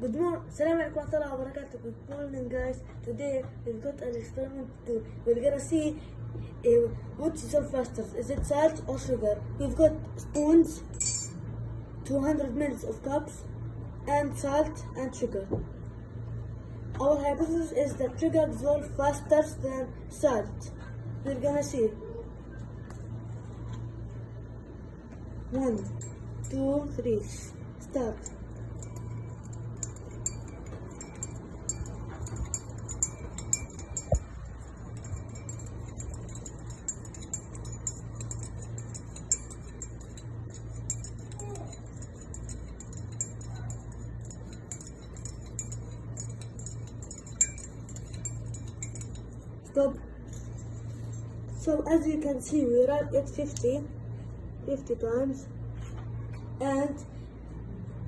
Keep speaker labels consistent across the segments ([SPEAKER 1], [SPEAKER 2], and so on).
[SPEAKER 1] Good morning. Assalamu alaikum wa barakatuh. Good morning, guys. Today we've got an experiment to do. We're gonna see uh, which is faster. Is it salt or sugar? We've got spoons, 200 mils of cups, and salt and sugar. Our hypothesis is that sugar dissolves faster than salt. We're gonna see. One, two, three. Start. Stop. So as you can see, we are at 50, 50 times, and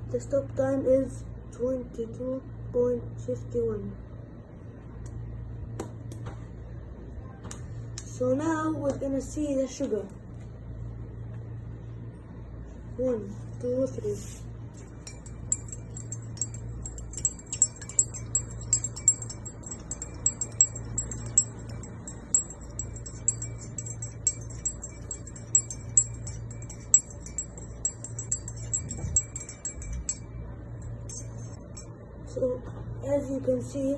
[SPEAKER 1] the stop time is 22.51. So now we're gonna see the sugar. One, two, three. So as you can see,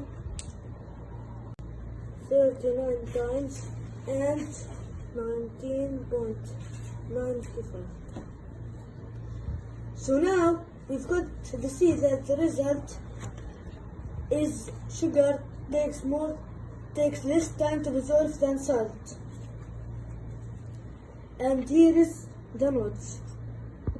[SPEAKER 1] 39 times and 19.95. So now we've got to see that the result is sugar takes more takes less time to dissolve than salt. And here is the notes.